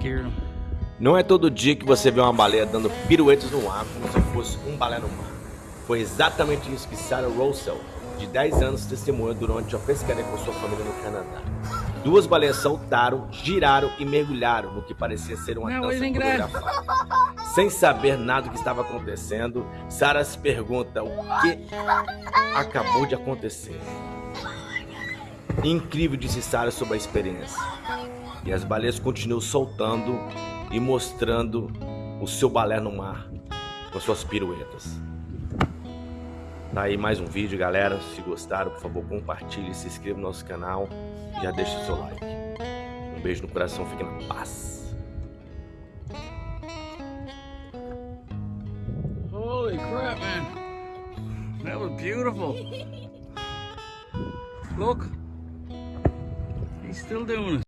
Him. Não é todo dia que você vê uma baleia dando piruetas no ar como se fosse um balé no mar. Foi exatamente isso que Sarah Russell, de 10 anos, testemunhou durante uma pescaria com sua família no Canadá. Duas baleias saltaram, giraram e mergulharam no que parecia ser uma Não, dança coreografada. Sem saber nada do que estava acontecendo, Sarah se pergunta o que acabou de acontecer. Incrível, disse Sarah sobre a experiência. E as baleias continuam soltando e mostrando o seu balé no mar com suas piruetas. Tá aí mais um vídeo, galera. Se gostaram, por favor, compartilhe, se inscreva no nosso canal e já deixa o seu like. Um beijo no coração, fique na paz. Holy crap, man. That was beautiful. Look. He's still doing it.